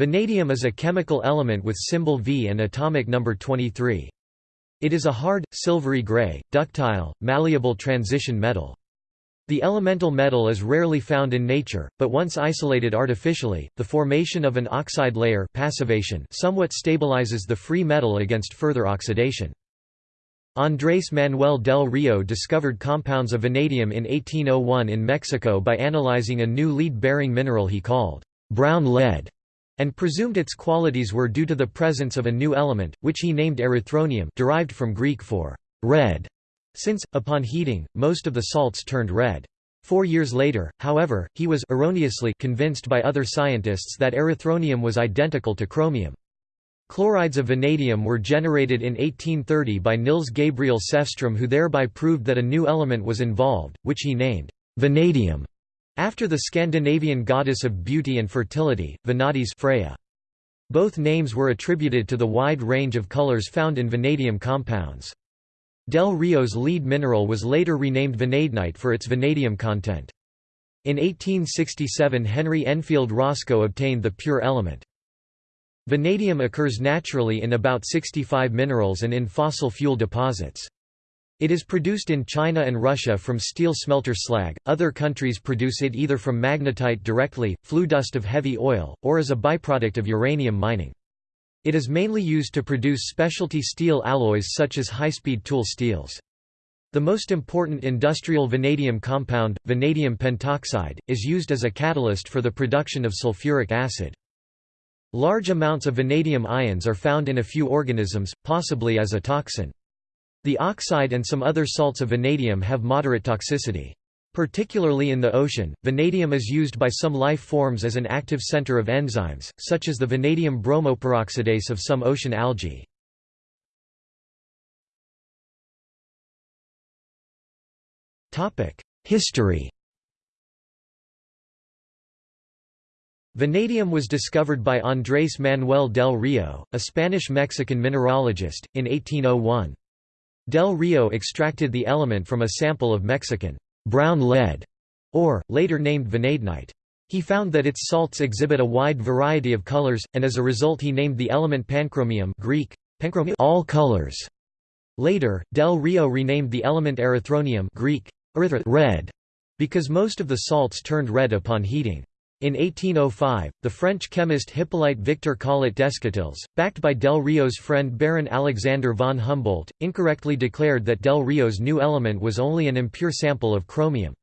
Vanadium is a chemical element with symbol V and atomic number 23. It is a hard, silvery gray, ductile, malleable transition metal. The elemental metal is rarely found in nature, but once isolated artificially, the formation of an oxide layer passivation somewhat stabilizes the free metal against further oxidation. Andrés Manuel del Rio discovered compounds of vanadium in 1801 in Mexico by analyzing a new lead-bearing mineral he called brown lead and presumed its qualities were due to the presence of a new element, which he named erythronium derived from Greek for red, since, upon heating, most of the salts turned red. Four years later, however, he was erroneously convinced by other scientists that erythronium was identical to chromium. Chlorides of vanadium were generated in 1830 by Nils Gabriel Sefström who thereby proved that a new element was involved, which he named vanadium. After the Scandinavian goddess of beauty and fertility, Vanadis Freya. Both names were attributed to the wide range of colors found in vanadium compounds. Del Rio's lead mineral was later renamed vanadinite for its vanadium content. In 1867 Henry Enfield Roscoe obtained the pure element. Vanadium occurs naturally in about 65 minerals and in fossil fuel deposits. It is produced in China and Russia from steel smelter slag, other countries produce it either from magnetite directly, flue dust of heavy oil, or as a byproduct of uranium mining. It is mainly used to produce specialty steel alloys such as high-speed tool steels. The most important industrial vanadium compound, vanadium pentoxide, is used as a catalyst for the production of sulfuric acid. Large amounts of vanadium ions are found in a few organisms, possibly as a toxin. The oxide and some other salts of vanadium have moderate toxicity. Particularly in the ocean, vanadium is used by some life forms as an active center of enzymes, such as the vanadium bromoperoxidase of some ocean algae. History Vanadium was discovered by Andrés Manuel del Rio, a Spanish-Mexican mineralogist, in 1801. Del Rio extracted the element from a sample of Mexican brown lead, or, later named vanadinite. He found that its salts exhibit a wide variety of colors, and as a result he named the element panchromium Greek, all colors. Later, Del Rio renamed the element erythronium Greek, red, because most of the salts turned red upon heating. In 1805, the French chemist Hippolyte Victor Collet Descotils, backed by Del Rio's friend Baron Alexander von Humboldt, incorrectly declared that Del Rio's new element was only an impure sample of chromium.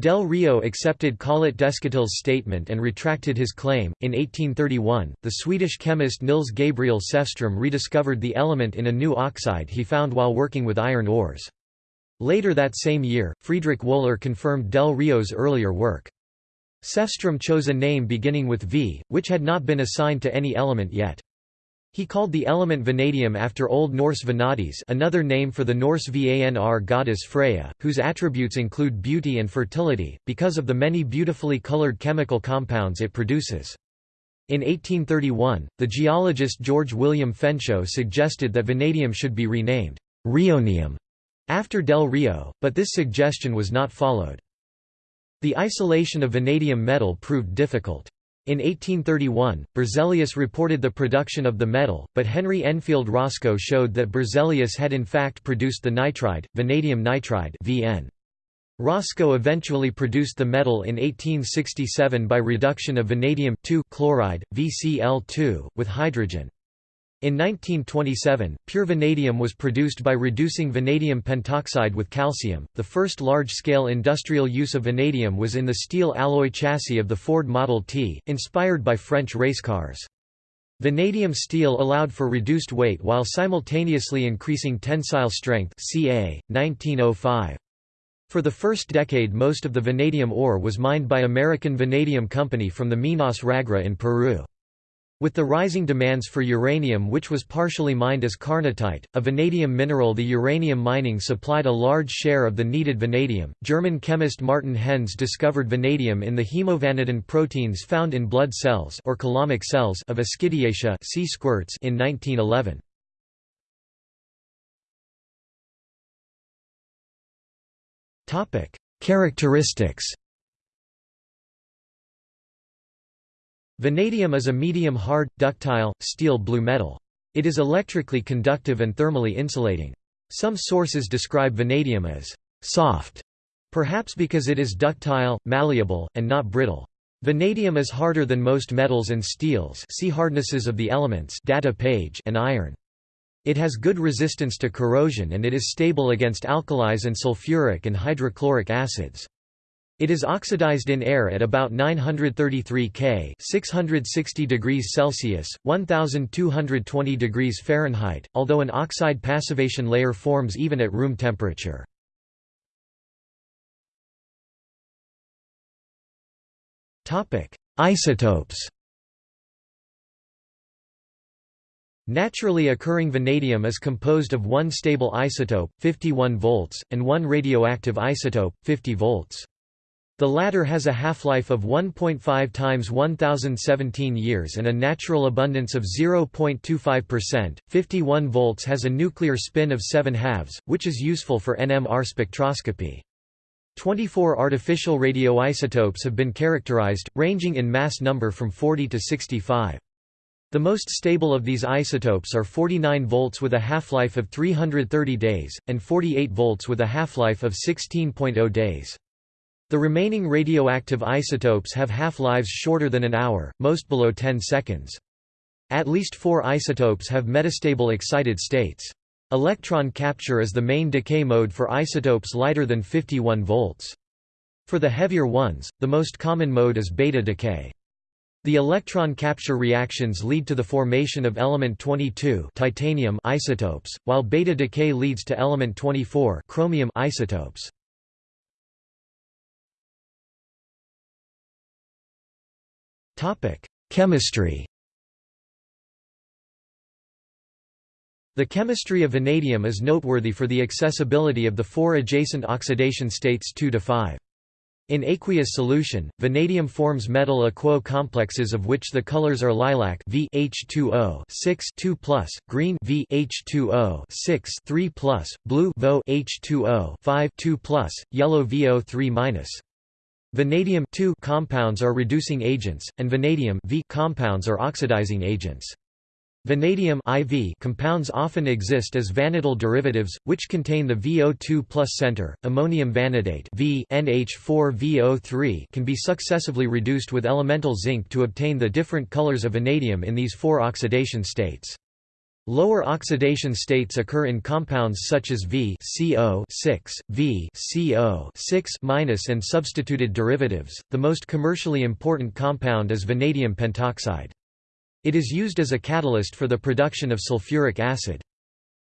Del Rio accepted Collet Descotils' statement and retracted his claim. In 1831, the Swedish chemist Nils Gabriel Sefström rediscovered the element in a new oxide he found while working with iron ores. Later that same year, Friedrich Wöhler confirmed Del Rio's earlier work. Sefström chose a name beginning with V, which had not been assigned to any element yet. He called the element vanadium after Old Norse Vanadis another name for the Norse Vanr goddess Freya, whose attributes include beauty and fertility, because of the many beautifully colored chemical compounds it produces. In 1831, the geologist George William Featherstonhaugh suggested that vanadium should be renamed Rionium after Del Rio, but this suggestion was not followed. The isolation of vanadium metal proved difficult. In 1831, Berzelius reported the production of the metal, but Henry Enfield Roscoe showed that Berzelius had in fact produced the nitride, vanadium nitride VN. Roscoe eventually produced the metal in 1867 by reduction of vanadium chloride, VCl2, with hydrogen. In 1927, pure vanadium was produced by reducing vanadium pentoxide with calcium. The first large scale industrial use of vanadium was in the steel alloy chassis of the Ford Model T, inspired by French race cars. Vanadium steel allowed for reduced weight while simultaneously increasing tensile strength. CA 1905. For the first decade, most of the vanadium ore was mined by American Vanadium Company from the Minas Ragra in Peru. With the rising demands for uranium which was partially mined as carnotite, a vanadium mineral the uranium mining supplied a large share of the needed vanadium. German chemist Martin Henze discovered vanadium in the hemovanadin proteins found in blood cells or cells of Ascidiaceae sea squirts in 1911. Characteristics Vanadium is a medium-hard, ductile, steel blue metal. It is electrically conductive and thermally insulating. Some sources describe vanadium as «soft», perhaps because it is ductile, malleable, and not brittle. Vanadium is harder than most metals and steels see hardnesses of the elements data page and iron. It has good resistance to corrosion and it is stable against alkalis and sulfuric and hydrochloric acids. It is oxidized in air at about 933 K, 660 degrees Celsius, 1220 degrees Fahrenheit, although an oxide passivation layer forms even at room temperature. Topic: Isotopes. Naturally occurring vanadium is composed of one stable isotope, 51 volts, and one radioactive isotope, 50 volts. The latter has a half-life of 1.5 times 1017 years and a natural abundance of 0.25%. 51 volts has a nuclear spin of 7 halves, which is useful for NMR spectroscopy. 24 artificial radioisotopes have been characterized, ranging in mass number from 40 to 65. The most stable of these isotopes are 49 volts with a half-life of 330 days, and 48 volts with a half-life of 16.0 days. The remaining radioactive isotopes have half-lives shorter than an hour, most below 10 seconds. At least four isotopes have metastable excited states. Electron capture is the main decay mode for isotopes lighter than 51 volts. For the heavier ones, the most common mode is beta decay. The electron capture reactions lead to the formation of element 22 titanium isotopes, while beta decay leads to element 24 chromium isotopes. Chemistry The chemistry of vanadium is noteworthy for the accessibility of the four adjacent oxidation states 2 to 5. In aqueous solution, vanadium forms metal aquo complexes of which the colors are lilac V H2O 6 2 green V H2O 6 3 blue VO H2O 5 2 yellow VO 3 Vanadium compounds are reducing agents, and vanadium compounds are oxidizing agents. Vanadium IV compounds often exist as vanadyl derivatives, which contain the VO2 plus center. Ammonium vanadate v NH4VO3 can be successively reduced with elemental zinc to obtain the different colors of vanadium in these four oxidation states. Lower oxidation states occur in compounds such as V CO 6, V CO 6 and substituted derivatives. The most commercially important compound is vanadium pentoxide. It is used as a catalyst for the production of sulfuric acid.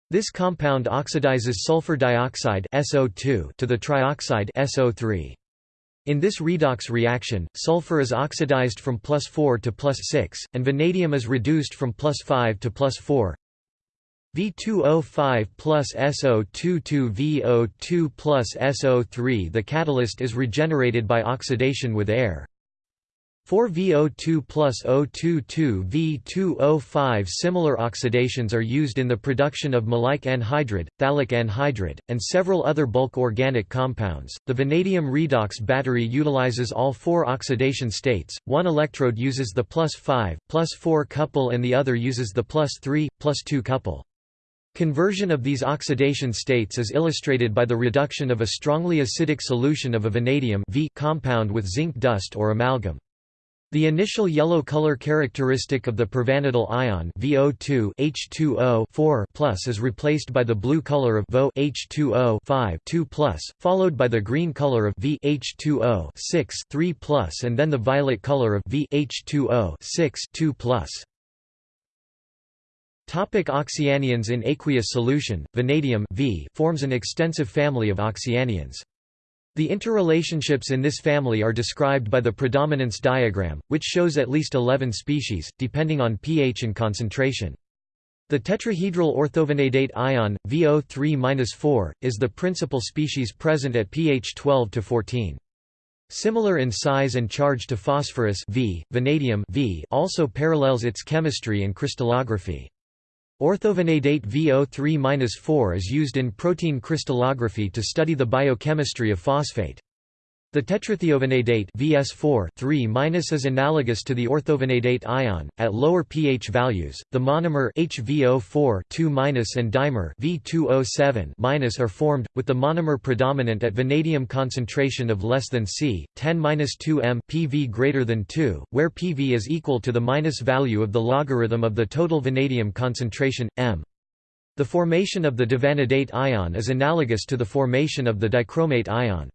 This compound oxidizes sulfur dioxide SO2 to the trioxide SO3. In this redox reaction, sulfur is oxidized from plus 4 to plus 6, and vanadium is reduced from plus 5 to plus 4. V2O5 plus SO22 VO2 plus SO3 The catalyst is regenerated by oxidation with air. 4VO2 plus O22 V2O5 Similar oxidations are used in the production of maleic anhydride, phthalic anhydride, and several other bulk organic compounds. The vanadium redox battery utilizes all four oxidation states, one electrode uses the plus 5, plus 4 couple and the other uses the plus 3, plus 2 couple. Conversion of these oxidation states is illustrated by the reduction of a strongly acidic solution of a vanadium v compound with zinc dust or amalgam. The initial yellow color characteristic of the pervanadyl ion VO2 H2O is replaced by the blue color of VO H2O 2 followed by the green color of V H2O 3 and then the violet color of V H2O 6 2 Topic oxyanions In aqueous solution, vanadium v forms an extensive family of oxyanions. The interrelationships in this family are described by the predominance diagram, which shows at least 11 species, depending on pH and concentration. The tetrahedral orthovanadate ion, VO3-4, is the principal species present at pH 12 to 14. Similar in size and charge to phosphorus v, vanadium v also parallels its chemistry and crystallography. Orthovanadate VO3-4 is used in protein crystallography to study the biochemistry of phosphate. The tetrathiovanadate VS4 is analogous to the orthovanadate ion at lower pH values. The monomer HVO4 and dimer V2O7 are formed with the monomer predominant at vanadium concentration of less than C 10-2 m PV greater than 2, where PV is equal to the minus value of the logarithm of the total vanadium concentration m. The formation of the divanadate ion is analogous to the formation of the dichromate ion.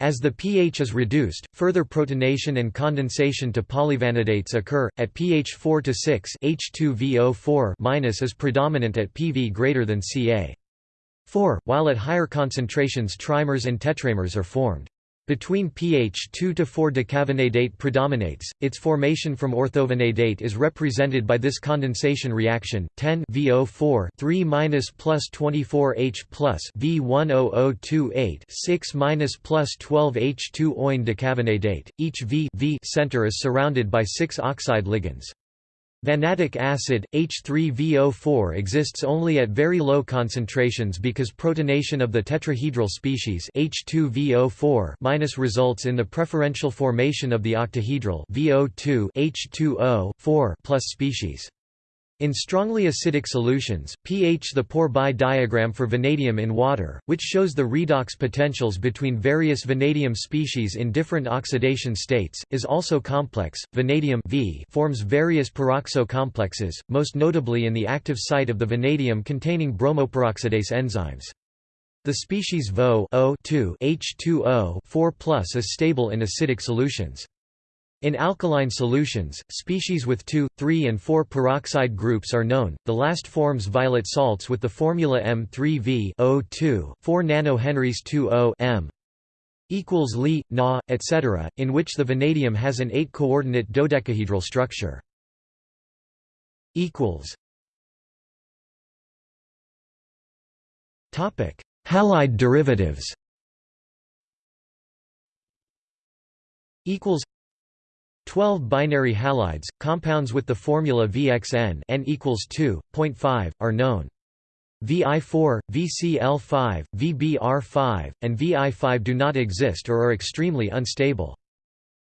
As the pH is reduced, further protonation and condensation to polyvanadates occur. At pH 4 to 6, H2VO4- is predominant at PV greater than Ca. 4, while at higher concentrations trimers and tetramers are formed. Between pH 2 to 4 decavanadate predominates. Its formation from orthovanadate is represented by this condensation reaction: 10 VO4 3 minus plus 24 H plus V10028 6 minus plus 12 H2 oin decavanadate. Each V, v center is surrounded by six oxide ligands. Vanadic acid, H3VO4 exists only at very low concentrations because protonation of the tetrahedral species H2VO4- results in the preferential formation of the octahedral VO2 H2O 4 plus species. In strongly acidic solutions, pH the Pourbaix diagram for vanadium in water, which shows the redox potentials between various vanadium species in different oxidation states, is also complex. Vanadium v forms various peroxo complexes, most notably in the active site of the vanadium containing bromoperoxidase enzymes. The species VO 2 H2O 4 is stable in acidic solutions. In alkaline solutions, species with 2, 3 and 4 peroxide groups are known. The last forms violet salts with the formula M3V O2, 4 nanohenries 2O M equals Li, Na, etc., in which the vanadium has an 8-coordinate dodecahedral structure. Halide derivatives. Equals 12 binary halides, compounds with the formula VXN n equals 2.5, are known. VI4, VCl5, VBr5, and Vi5 do not exist or are extremely unstable.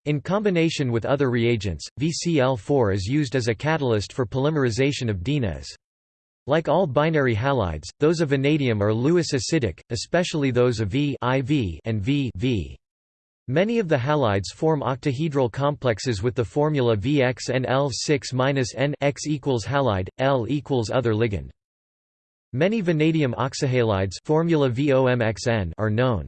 In combination with other reagents, VCl4 is used as a catalyst for polymerization of dienes. Like all binary halides, those of vanadium are Lewis acidic, especially those of V IV and V, v. Many of the halides form octahedral complexes with the formula VXNL6-N X equals halide, L equals other ligand. Many vanadium oxyhalides formula VOMXN are known.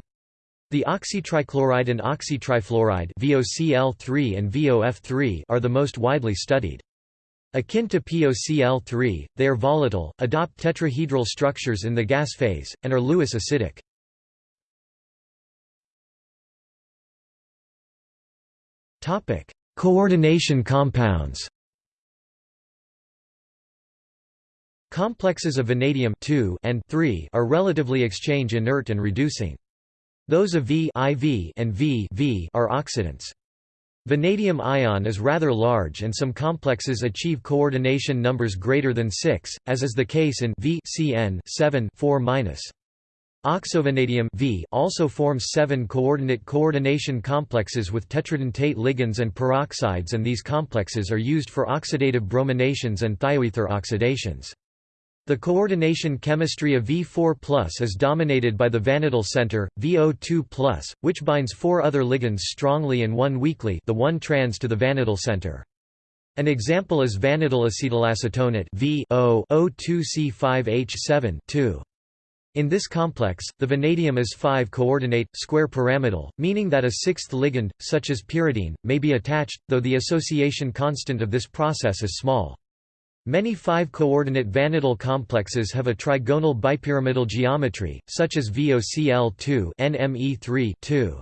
The oxytrichloride and oxytrifluoride VOCl3 and VOF3 are the most widely studied. Akin to POCl3, they are volatile, adopt tetrahedral structures in the gas phase, and are Lewis acidic. Coordination compounds. Complexes of vanadium and are relatively exchange inert and reducing. Those of V IV and v, v are oxidants. Vanadium ion is rather large and some complexes achieve coordination numbers greater than 6, as is the case in V CN 7 4 -. Oxovanadium v also forms seven coordinate coordination complexes with tetradentate ligands and peroxides and these complexes are used for oxidative brominations and thioether oxidations. The coordination chemistry of V4 is dominated by the vanadyl center, VO2 which binds four other ligands strongly and one weakly the one trans to the vanadyl center. An example is vanadyl acetylacetonate VO2C5H7 2. In this complex, the vanadium is 5-coordinate, square pyramidal, meaning that a sixth ligand, such as pyridine, may be attached, though the association constant of this process is small. Many 5-coordinate vanadyl complexes have a trigonal bipyramidal geometry, such as VOCl2 NME3 2.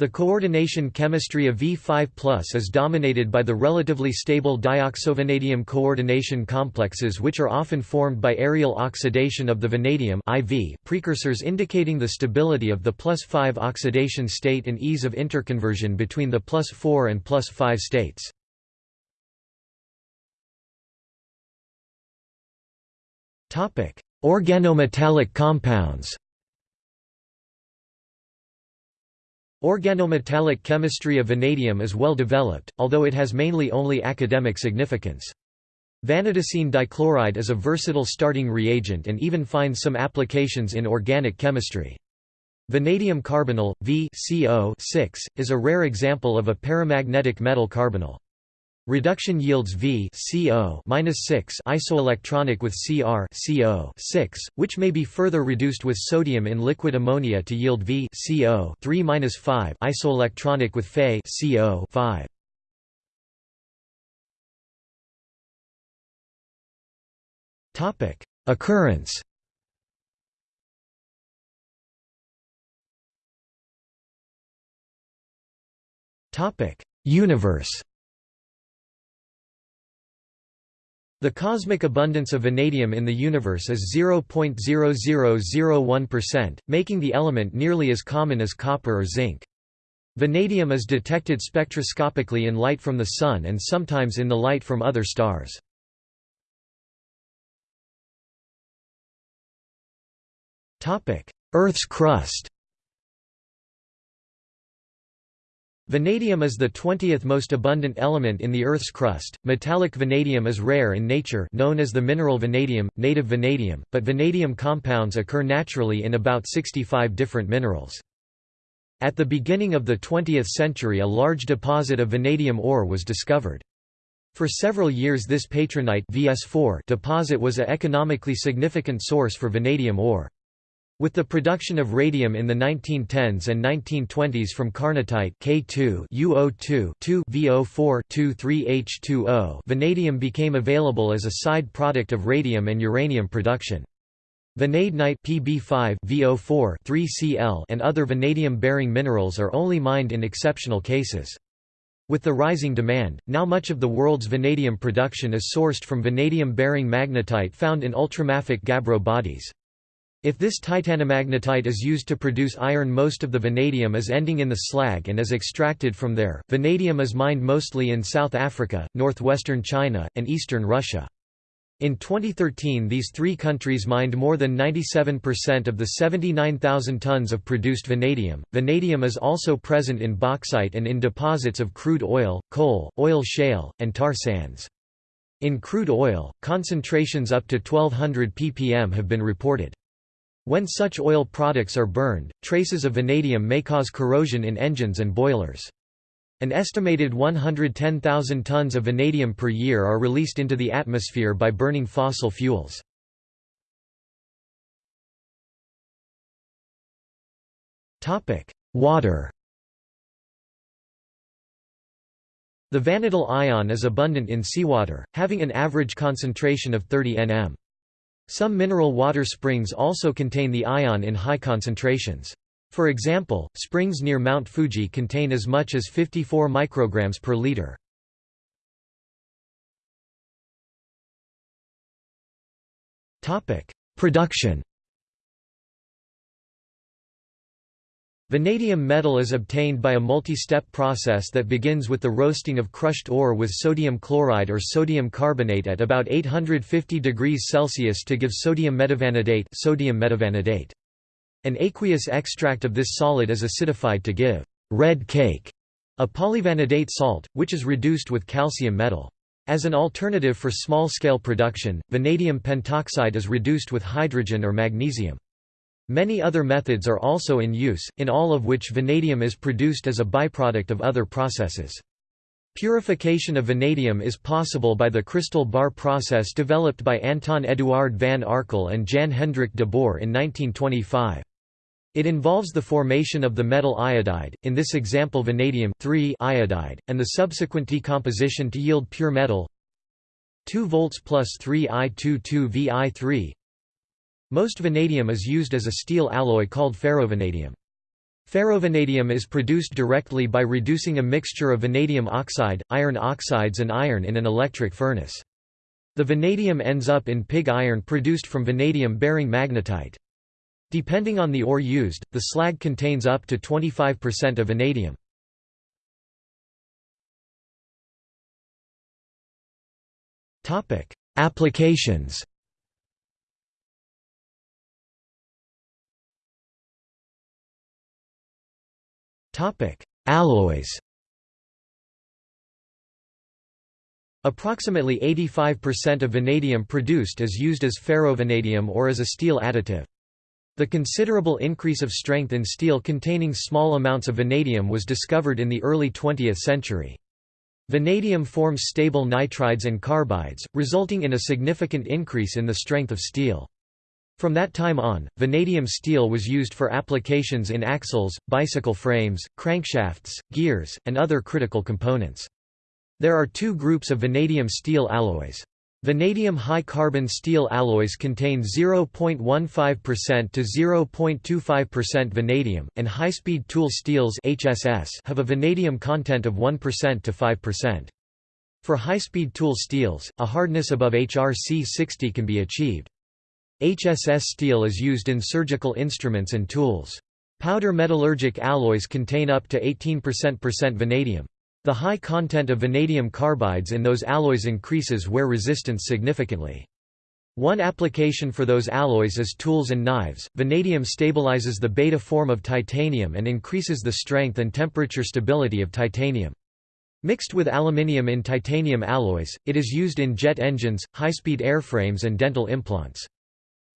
The coordination chemistry of V5 is dominated by the relatively stable dioxovanadium coordination complexes which are often formed by aerial oxidation of the vanadium IV precursors indicating the stability of the plus 5 oxidation state and ease of interconversion between the plus 4 and plus 5 states. Organometallic compounds Organometallic chemistry of vanadium is well developed, although it has mainly only academic significance. Vanadocene dichloride is a versatile starting reagent and even finds some applications in organic chemistry. Vanadium carbonyl, V is a rare example of a paramagnetic metal carbonyl. Reduction yields V CO -6 isoelectronic with Cr CO 6, which may be further reduced with sodium in liquid ammonia to yield V CO 3-5 isoelectronic with Fe CO 5. Topic: Occurrence. Topic: Universe. The cosmic abundance of vanadium in the universe is 0.0001%, making the element nearly as common as copper or zinc. Vanadium is detected spectroscopically in light from the Sun and sometimes in the light from other stars. Earth's crust Vanadium is the 20th most abundant element in the Earth's crust. Metallic vanadium is rare in nature, known as the mineral vanadium, native vanadium, but vanadium compounds occur naturally in about 65 different minerals. At the beginning of the 20th century a large deposit of vanadium ore was discovered. For several years this patronite VS4 deposit was a economically significant source for vanadium ore. With the production of radium in the 1910s and 1920s from carnotite K2 UO2 VO4 23H2O, vanadium became available as a side product of radium and uranium production. Vanadinite PB5 VO4 3Cl and other vanadium-bearing minerals are only mined in exceptional cases. With the rising demand, now much of the world's vanadium production is sourced from vanadium-bearing magnetite found in ultramafic gabbro bodies. If this titanomagnetite is used to produce iron most of the vanadium is ending in the slag and is extracted from there. Vanadium is mined mostly in South Africa, northwestern China, and eastern Russia. In 2013 these three countries mined more than 97% of the 79,000 tons of produced vanadium. Vanadium is also present in bauxite and in deposits of crude oil, coal, oil shale, and tar sands. In crude oil, concentrations up to 1200 ppm have been reported. When such oil products are burned, traces of vanadium may cause corrosion in engines and boilers. An estimated 110,000 tons of vanadium per year are released into the atmosphere by burning fossil fuels. Water The vanadyl ion is abundant in seawater, having an average concentration of 30 nm. Some mineral water springs also contain the ion in high concentrations. For example, springs near Mount Fuji contain as much as 54 micrograms per liter. Production Vanadium metal is obtained by a multi-step process that begins with the roasting of crushed ore with sodium chloride or sodium carbonate at about 850 degrees Celsius to give sodium metavanadate, sodium metavanadate. An aqueous extract of this solid is acidified to give red cake, a polyvanadate salt, which is reduced with calcium metal. As an alternative for small-scale production, vanadium pentoxide is reduced with hydrogen or magnesium. Many other methods are also in use, in all of which vanadium is produced as a byproduct of other processes. Purification of vanadium is possible by the crystal bar process developed by Anton Eduard van Arkel and Jan Hendrik de Boer in 1925. It involves the formation of the metal iodide, in this example vanadium iodide, and the subsequent decomposition to yield pure metal 2 volts plus 3 I22 Vi3 most vanadium is used as a steel alloy called ferrovanadium. Ferrovanadium is produced directly by reducing a mixture of vanadium oxide, iron oxides and iron in an electric furnace. The vanadium ends up in pig iron produced from vanadium-bearing magnetite. Depending on the ore used, the slag contains up to 25% of vanadium. Applications Alloys Approximately 85% of vanadium produced is used as ferrovanadium or as a steel additive. The considerable increase of strength in steel containing small amounts of vanadium was discovered in the early 20th century. Vanadium forms stable nitrides and carbides, resulting in a significant increase in the strength of steel. From that time on, vanadium steel was used for applications in axles, bicycle frames, crankshafts, gears, and other critical components. There are two groups of vanadium steel alloys. Vanadium high-carbon steel alloys contain 0.15% to 0.25% vanadium, and high-speed tool steels HSS have a vanadium content of 1% to 5%. For high-speed tool steels, a hardness above HRC 60 can be achieved. HSS steel is used in surgical instruments and tools. Powder metallurgic alloys contain up to 18% vanadium. The high content of vanadium carbides in those alloys increases wear resistance significantly. One application for those alloys is tools and knives. Vanadium stabilizes the beta form of titanium and increases the strength and temperature stability of titanium. Mixed with aluminium in titanium alloys, it is used in jet engines, high-speed airframes and dental implants.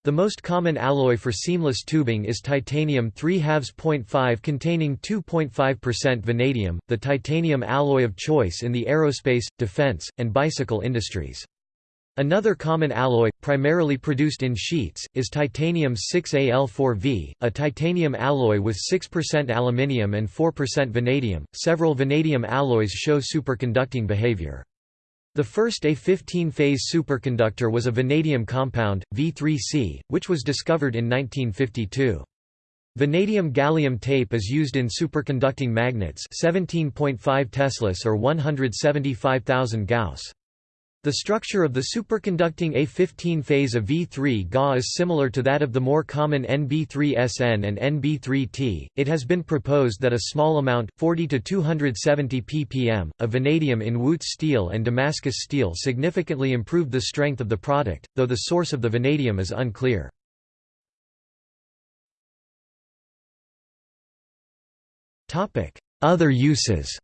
The most common alloy for seamless tubing is titanium 3 5 containing 2.5% vanadium, the titanium alloy of choice in the aerospace, defense, and bicycle industries. Another common alloy, primarily produced in sheets, is titanium 6Al4V, a titanium alloy with 6% aluminium and 4% vanadium. Several vanadium alloys show superconducting behavior. The first A 15-phase superconductor was a vanadium compound, V3C, which was discovered in 1952. Vanadium gallium tape is used in superconducting magnets 17.5 Teslas or 175,000 Gauss. The structure of the superconducting A15 phase of V3 Ga is similar to that of the more common NB3SN and NB3T. It has been proposed that a small amount, 40 to 270 ppm, of vanadium in Wootz steel and Damascus steel significantly improved the strength of the product, though the source of the vanadium is unclear. Other uses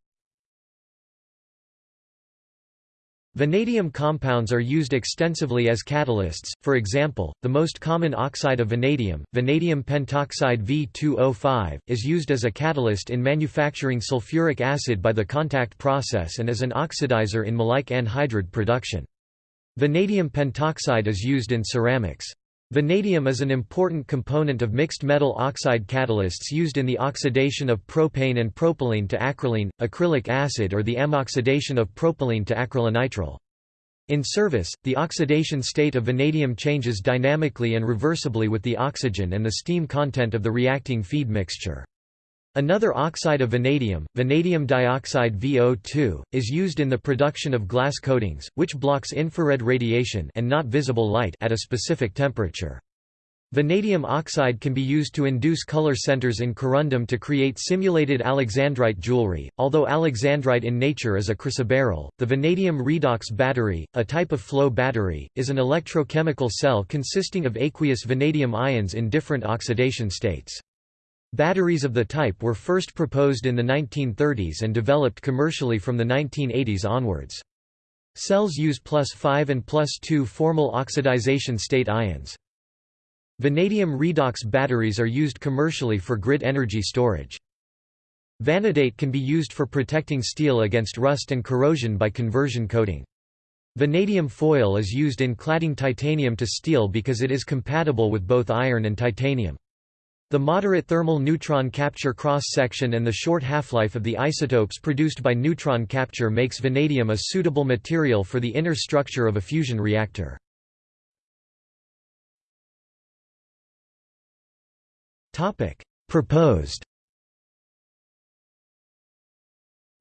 Vanadium compounds are used extensively as catalysts, for example, the most common oxide of vanadium, vanadium pentoxide V2O5, is used as a catalyst in manufacturing sulfuric acid by the contact process and as an oxidizer in maleic anhydride production. Vanadium pentoxide is used in ceramics. Vanadium is an important component of mixed metal oxide catalysts used in the oxidation of propane and propylene to acrolein, acrylic acid or the ammoxidation of propylene to acrylonitrile. In service, the oxidation state of vanadium changes dynamically and reversibly with the oxygen and the steam content of the reacting feed mixture. Another oxide of vanadium, vanadium dioxide VO2, is used in the production of glass coatings, which blocks infrared radiation and not visible light at a specific temperature. Vanadium oxide can be used to induce color centers in corundum to create simulated alexandrite jewelry. Although alexandrite in nature is a chrysoberyl, the vanadium redox battery, a type of flow battery, is an electrochemical cell consisting of aqueous vanadium ions in different oxidation states. Batteries of the type were first proposed in the 1930s and developed commercially from the 1980s onwards. Cells use plus 5 and plus 2 formal oxidization state ions. Vanadium redox batteries are used commercially for grid energy storage. Vanadate can be used for protecting steel against rust and corrosion by conversion coating. Vanadium foil is used in cladding titanium to steel because it is compatible with both iron and titanium. The moderate thermal neutron capture cross-section and the short half-life of the isotopes produced by neutron capture makes vanadium a suitable material for the inner structure of a fusion reactor. Proposed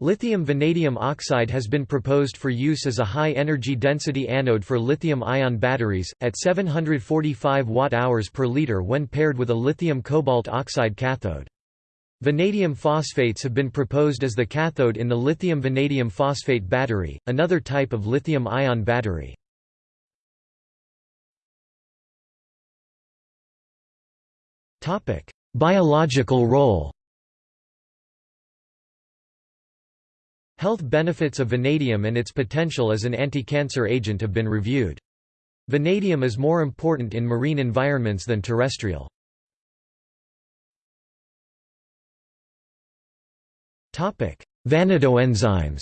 Lithium vanadium oxide has been proposed for use as a high-energy density anode for lithium-ion batteries, at 745 Wh per liter when paired with a lithium cobalt oxide cathode. Vanadium phosphates have been proposed as the cathode in the lithium vanadium phosphate battery, another type of lithium-ion battery. Biological role Health benefits of vanadium and its potential as an anti-cancer agent have been reviewed. Vanadium is more important in marine environments than terrestrial. Vanadoenzymes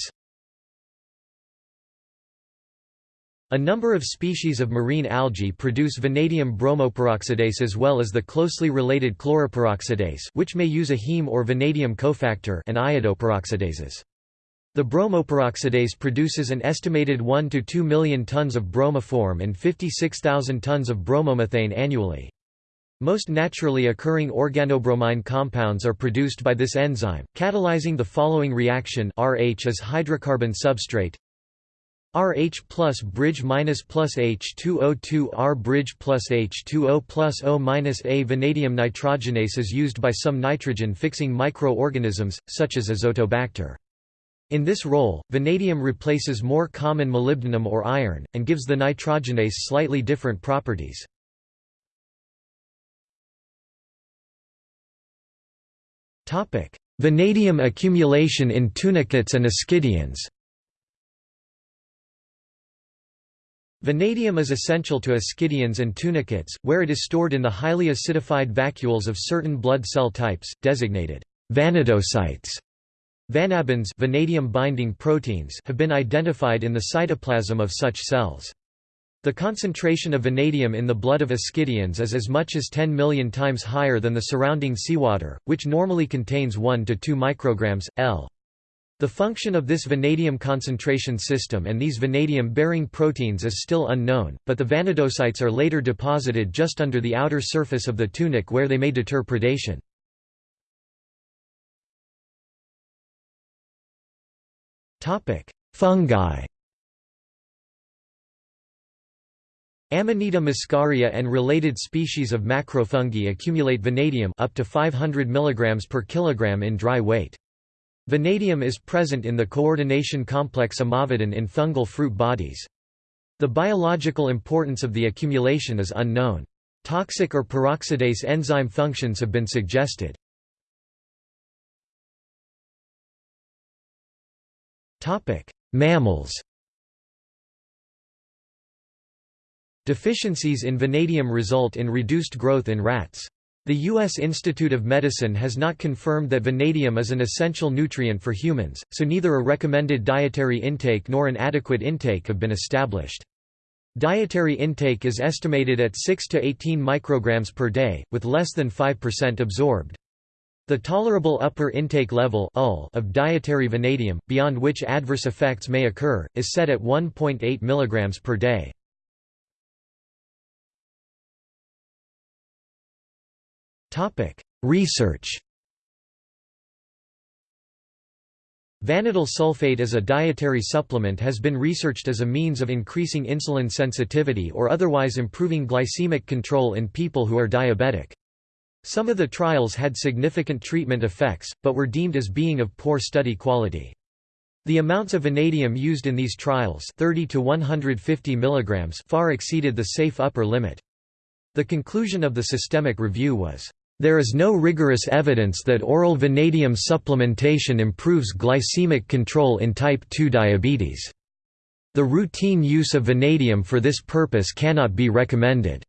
A number of species of marine algae produce vanadium bromoperoxidase as well as the closely related chloroperoxidase which may use a heme or vanadium cofactor and iodoperoxidases. The bromoperoxidase produces an estimated 1 to 2 million tons of bromoform and 56,000 tons of bromomethane annually. Most naturally occurring organobromine compounds are produced by this enzyme, catalyzing the following reaction RH as hydrocarbon substrate RH plus bridge minus plus H2O2 R bridge plus H2O plus O minus A vanadium nitrogenase is used by some nitrogen-fixing microorganisms, such as Azotobacter. In this role, vanadium replaces more common molybdenum or iron, and gives the nitrogenase slightly different properties. Vanadium accumulation in tunicates and ascidians Vanadium is essential to ascidians and tunicates, where it is stored in the highly acidified vacuoles of certain blood cell types, designated vanadocytes. Vanabins vanadium-binding proteins have been identified in the cytoplasm of such cells. The concentration of vanadium in the blood of ascidians is as much as 10 million times higher than the surrounding seawater, which normally contains 1 to 2 micrograms, L. The function of this vanadium concentration system and these vanadium-bearing proteins is still unknown, but the vanadocytes are later deposited just under the outer surface of the tunic where they may deter predation. Fungi Amanita muscaria and related species of macrofungi accumulate vanadium up to 500 mg per kilogram in dry weight. Vanadium is present in the coordination complex amavadin in fungal fruit bodies. The biological importance of the accumulation is unknown. Toxic or peroxidase enzyme functions have been suggested. Mammals Deficiencies in vanadium result in reduced growth in rats. The U.S. Institute of Medicine has not confirmed that vanadium is an essential nutrient for humans, so neither a recommended dietary intake nor an adequate intake have been established. Dietary intake is estimated at 6 to 18 micrograms per day, with less than 5% absorbed. The tolerable upper intake level of dietary vanadium, beyond which adverse effects may occur, is set at 1.8 mg per day. Research Vanadyl sulfate as a dietary supplement has been researched as a means of increasing insulin sensitivity or otherwise improving glycemic control in people who are diabetic. Some of the trials had significant treatment effects, but were deemed as being of poor study quality. The amounts of vanadium used in these trials 30 to 150 mg far exceeded the safe upper limit. The conclusion of the systemic review was, there is no rigorous evidence that oral vanadium supplementation improves glycemic control in type 2 diabetes. The routine use of vanadium for this purpose cannot be recommended.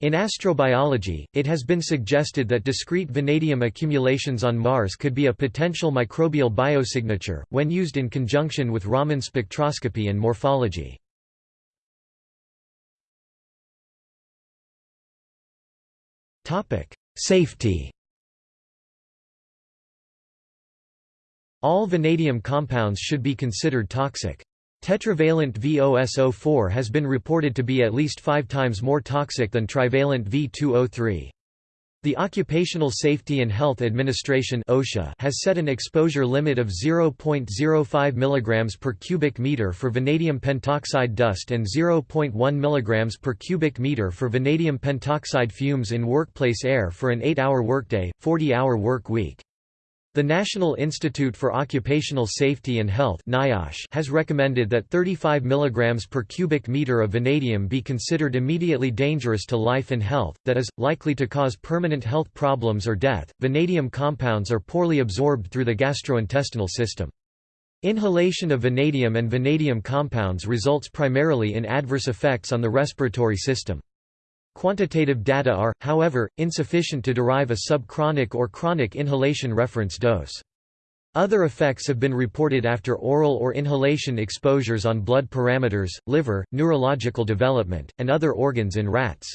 In astrobiology, it has been suggested that discrete vanadium accumulations on Mars could be a potential microbial biosignature, when used in conjunction with Raman spectroscopy and morphology. Safety All vanadium compounds should be considered toxic. Tetravalent VOSO4 has been reported to be at least five times more toxic than trivalent V2O3. The Occupational Safety and Health Administration (OSHA) has set an exposure limit of 0.05 mg per cubic meter for vanadium pentoxide dust and 0.1 mg per cubic meter for vanadium pentoxide fumes in workplace air for an 8-hour workday, 40-hour work week. The National Institute for Occupational Safety and Health has recommended that 35 mg per cubic meter of vanadium be considered immediately dangerous to life and health, that is, likely to cause permanent health problems or death. Vanadium compounds are poorly absorbed through the gastrointestinal system. Inhalation of vanadium and vanadium compounds results primarily in adverse effects on the respiratory system. Quantitative data are, however, insufficient to derive a subchronic or chronic inhalation reference dose. Other effects have been reported after oral or inhalation exposures on blood parameters, liver, neurological development, and other organs in rats.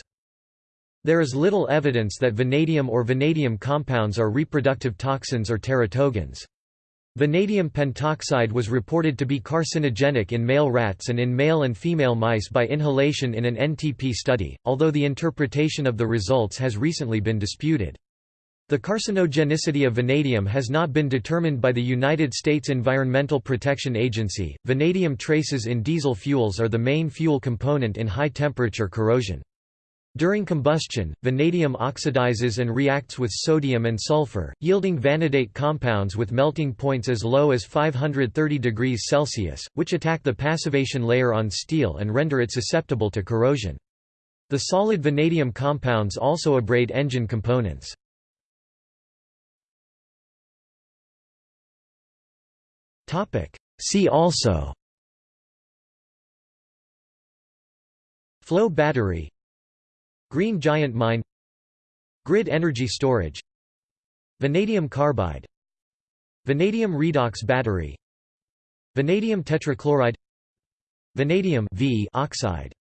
There is little evidence that vanadium or vanadium compounds are reproductive toxins or teratogens. Vanadium pentoxide was reported to be carcinogenic in male rats and in male and female mice by inhalation in an NTP study, although the interpretation of the results has recently been disputed. The carcinogenicity of vanadium has not been determined by the United States Environmental Protection Agency. Vanadium traces in diesel fuels are the main fuel component in high temperature corrosion. During combustion, vanadium oxidizes and reacts with sodium and sulfur, yielding vanadate compounds with melting points as low as 530 degrees Celsius, which attack the passivation layer on steel and render it susceptible to corrosion. The solid vanadium compounds also abrade engine components. See also Flow battery Green Giant Mine Grid energy storage Vanadium carbide Vanadium redox battery Vanadium tetrachloride Vanadium v oxide